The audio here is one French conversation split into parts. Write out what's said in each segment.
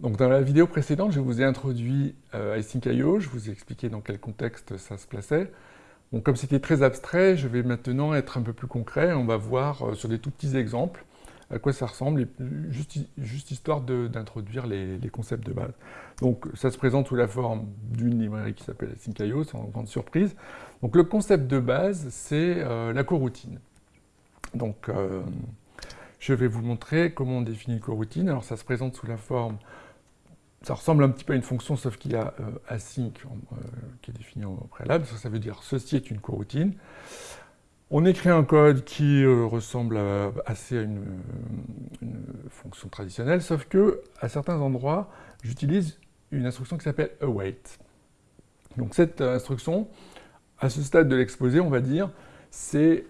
Donc dans la vidéo précédente, je vous ai introduit euh, Async.io, je vous ai expliqué dans quel contexte ça se plaçait. Comme c'était très abstrait, je vais maintenant être un peu plus concret, on va voir euh, sur des tout petits exemples à quoi ça ressemble, juste, histoire d'introduire les, concepts de base. Donc ça se présente sous la forme d'une librairie qui s'appelle Async.io, sans grande surprise. Donc le concept de base, c'est euh, la coroutine. Donc euh, je vais vous montrer comment on définit une coroutine. Alors ça se présente sous la forme ça ressemble un petit peu à une fonction, sauf qu'il y a euh, async euh, qui est défini au préalable. Ça, veut dire ceci est une coroutine. On écrit un code qui euh, ressemble assez à une, fonction traditionnelle, sauf que à certains endroits, j'utilise une instruction qui s'appelle await. Donc cette instruction, à ce stade de l'exposé, on va dire, c'est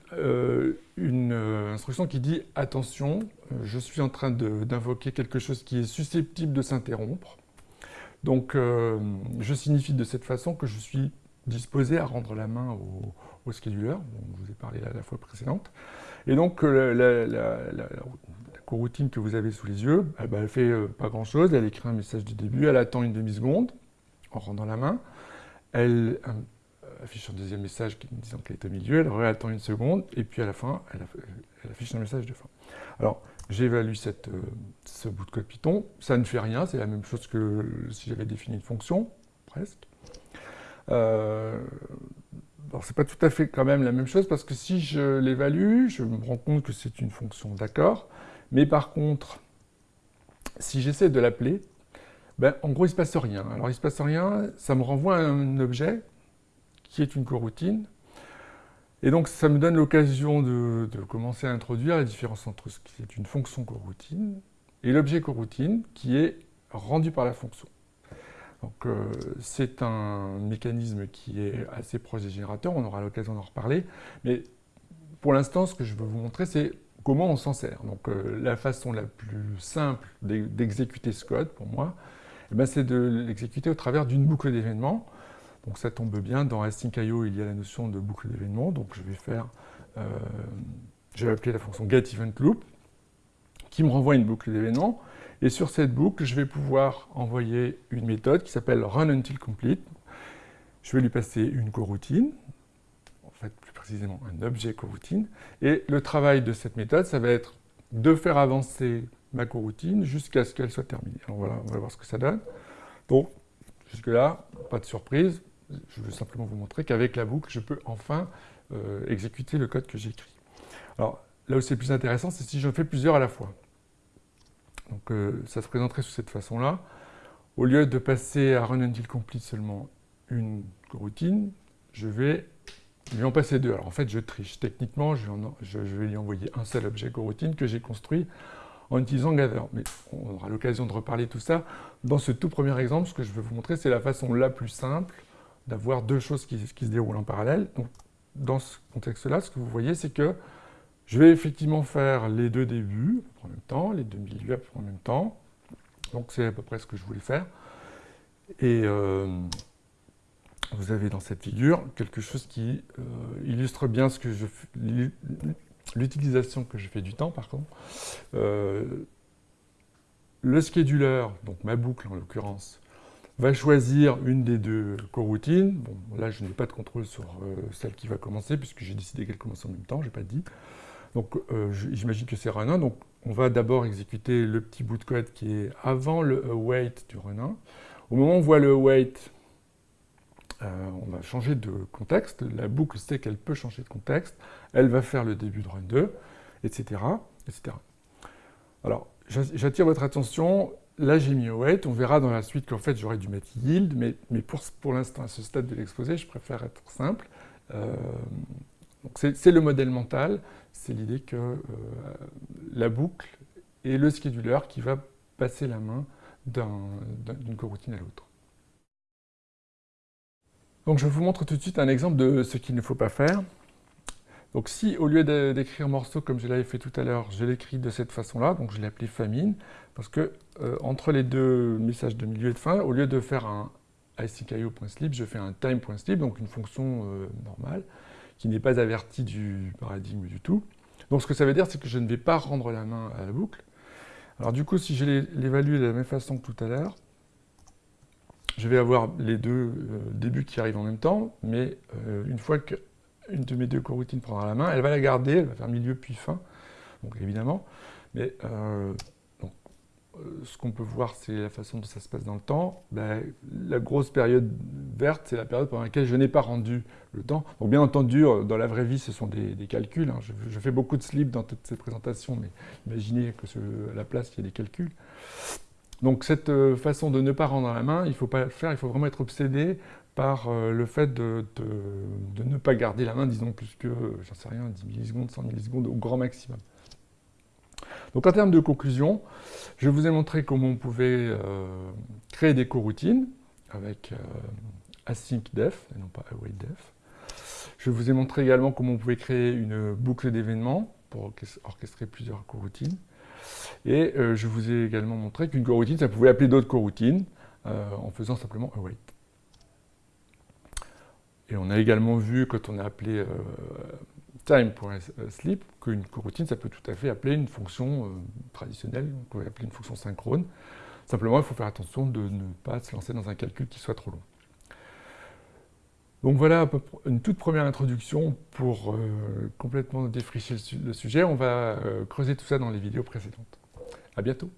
une instruction qui dit « Attention, je suis en train d'invoquer quelque chose qui est susceptible de s'interrompre. Donc, euh, je signifie de cette façon que je suis disposé à rendre la main au, au scheduler, dont je vous ai parlé la, fois précédente. Et donc, euh, la, la, coroutine que vous avez sous les yeux, eh ben, elle ne fait euh, pas grand-chose, elle écrit un message du début, elle attend une demi-seconde en rendant la main, elle affiche un deuxième message disant qu'elle est au milieu, elle réattend une seconde, et puis à la fin, elle, elle affiche un message de fin. Alors, j'évalue euh, ce bout de code Python, ça ne fait rien, c'est la même chose que si j'avais défini une fonction, presque. Euh, alors c'est pas tout à fait quand même la même chose, parce que si je l'évalue, je me rends compte que c'est une fonction, d'accord, mais par contre, si j'essaie de l'appeler, ben, en gros, il ne se passe rien. Alors, il ne se passe rien, ça me renvoie à un objet qui est une coroutine, et donc, ça me donne l'occasion de, commencer à introduire la différence entre ce qui est une fonction coroutine et l'objet coroutine qui est rendu par la fonction. Donc, euh, c'est un mécanisme qui est assez proche des générateurs, on aura l'occasion d'en reparler, mais pour l'instant, ce que je veux vous montrer, c'est comment on s'en sert. Donc, euh, la façon la plus simple d'exécuter ce code, pour moi, eh ben, c'est de l'exécuter au travers d'une boucle d'événements, donc ça tombe bien, dans Async.io, il y a la notion de boucle d'événements, donc je vais faire, euh, je vais appeler la fonction getEventLoop, qui me renvoie une boucle d'événements, et sur cette boucle, je vais pouvoir envoyer une méthode qui s'appelle runUntilComplete. Je vais lui passer une coroutine, en fait plus précisément un objet coroutine, et le travail de cette méthode, ça va être de faire avancer ma coroutine jusqu'à ce qu'elle soit terminée. Alors voilà, on va voir ce que ça donne. Donc, jusque-là, pas de surprise, je veux simplement vous montrer qu'avec la boucle, je peux enfin euh, exécuter le code que j'ai écrit. Alors, là où c'est plus intéressant, c'est si je fais plusieurs à la fois. Donc, euh, ça se présenterait sous cette façon-là. Au lieu de passer à run until complete seulement une routine, je vais lui en passer deux. Alors, en fait, je triche. Techniquement, je vais, lui envoyer un seul objet coroutine que j'ai construit en utilisant Gather. Mais on aura l'occasion de reparler tout ça. Dans ce tout premier exemple, ce que je vais vous montrer, c'est la façon la plus simple d'avoir deux choses qui, se déroulent en parallèle. Dans ce contexte-là, ce que vous voyez, c'est que je vais effectivement faire les deux débuts en même temps, les deux milieux en même temps. Donc, c'est à peu près ce que je voulais faire. Et euh, vous avez dans cette figure quelque chose qui euh, illustre bien ce que l'utilisation que je fais du temps, par contre. Euh, le scheduler, donc ma boucle en l'occurrence, va choisir une des deux coroutines. Bon, là, je n'ai pas de contrôle sur euh, celle qui va commencer, puisque j'ai décidé qu'elle commence en même temps, je n'ai pas dit. Donc, euh, j'imagine que c'est run1. Donc, on va d'abord exécuter le petit bout de code qui est avant le await du run1. Au moment où on voit le await, euh, on va changer de contexte. La boucle sait qu'elle peut changer de contexte. Elle va faire le début de run2, etc. etc. Alors, j'attire votre attention Là, j'ai mis await. On verra dans la suite qu'en fait, j'aurais dû mettre yield, mais, pour l'instant, à ce stade de l'exposé, je préfère être simple. Euh, c'est le modèle mental, c'est l'idée que euh, la boucle est le scheduler qui va passer la main d'une coroutine à l'autre. Donc je vous montre tout de suite un exemple de ce qu'il ne faut pas faire. Donc si, au lieu d'écrire morceau comme je l'avais fait tout à l'heure, je l'écris de cette façon-là, donc je l'ai appelé famine, parce que euh, entre les deux messages de milieu et de fin, au lieu de faire un async.io.sleep, je fais un time.sleep, donc une fonction euh, normale, qui n'est pas avertie du paradigme du tout. Donc ce que ça veut dire, c'est que je ne vais pas rendre la main à la boucle. Alors du coup, si je l'évalue de la même façon que tout à l'heure, je vais avoir les deux euh, débuts qui arrivent en même temps, mais une fois qu'une de mes deux coroutines prendra la main, elle va la garder, elle va faire milieu puis fin, donc évidemment, mais euh, ce qu'on peut voir, c'est la façon dont ça se passe dans le temps. Ben, la grosse période verte, c'est la période pendant laquelle je n'ai pas rendu le temps. Donc bien entendu, dans la vraie vie, ce sont des, calculs. Hein. Je, fais beaucoup de slips dans toutes ces présentations, mais imaginez que à la place, il y a des calculs. Donc cette euh, façon de ne pas rendre la main, il ne faut pas le faire, il faut vraiment être obsédé par euh, le fait de, ne pas garder la main, disons plus que, j'en sais rien, 10 millisecondes, 100 millisecondes au grand maximum. Donc en termes de conclusion, je vous ai montré comment on pouvait euh, créer des coroutines avec async def et non pas await def. Je vous ai montré également comment on pouvait créer une boucle d'événements pour orchestrer plusieurs coroutines. Et euh, je vous ai également montré qu'une coroutine, ça pouvait appeler d'autres coroutines euh, en faisant simplement await. Et on a également vu, quand on a appelé euh, time.sleep, qu'une coroutine, ça peut tout à fait appeler une fonction traditionnelle, on peut appeler une fonction synchrone. Simplement, il faut faire attention de ne pas se lancer dans un calcul qui soit trop long. Donc voilà une toute première introduction pour complètement défricher le, sujet. On va creuser tout ça dans les vidéos précédentes. À bientôt